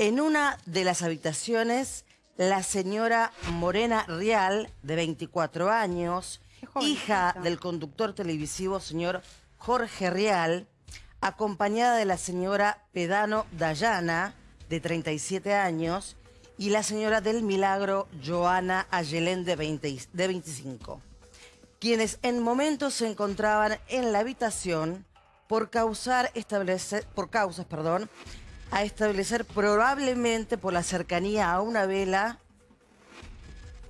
En una de las habitaciones, la señora Morena Rial, de 24 años, hija del conductor televisivo señor Jorge Rial, acompañada de la señora Pedano Dayana, de 37 años, y la señora del Milagro Joana Ayelén, de, 20 y- de 25 quienes en momentos se encontraban en la habitación por causar establecer, por causas, perdón, a establecer probablemente por la cercanía a una vela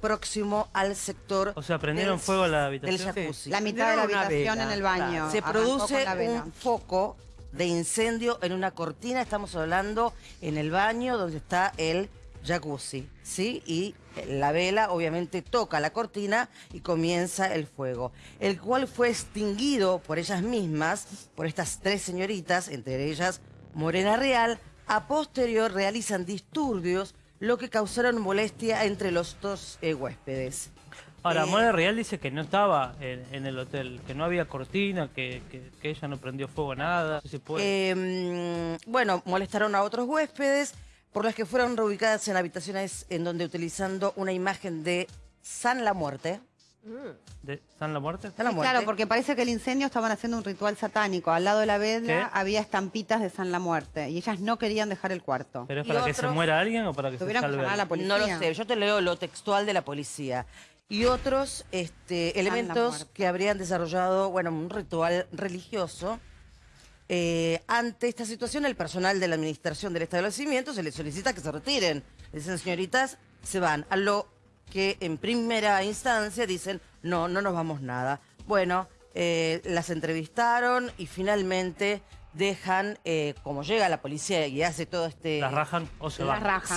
próximo al sector O sea, prendieron del- fuego a la del habitación. jacuzzi. La mitad de la habitación en el baño. Se produce un foco de incendio en una cortina, estamos hablando en el baño donde está el jacuzzi, ¿sí? Y la vela obviamente toca la cortina y comienza el fuego, el cual fue extinguido por ellas mismas, por estas tres señoritas, entre ellas Morena Real, a posterior realizan disturbios, lo que causaron molestia entre los dos eh, huéspedes. Ahora, Eh, Mora Real dice que no estaba en, en el hotel, que no había cortina, que, que- que ella no prendió fuego a nada. No sé si puede. Eh, bueno, molestaron a otros huéspedes, por las que fueron reubicadas en habitaciones en donde utilizando una imagen de San la Muerte. ¿De San la Muerte? San la Sí, Muerte. claro, porque parece que el incendio estaban haciendo un ritual satánico. Al lado de la vela ¿Qué? había estampitas de San la Muerte y ellas no querían dejar el cuarto. ¿Pero es para que se muera alguien o para que se que salve a la policía. No lo sé, yo te leo lo textual de la policía. Y otros este, elementos que habrían desarrollado, bueno, un ritual religioso. Eh, ante esta situación, el personal de la administración del establecimiento se les solicita que se retiren. Dicen, señoritas, se van. A lo que en primera instancia dicen, no, no nos vamos nada. Bueno, eh, las entrevistaron y finalmente dejan, eh, como llega la policía y hace todo este... ¿Las rajan o se Las van? rajan. Se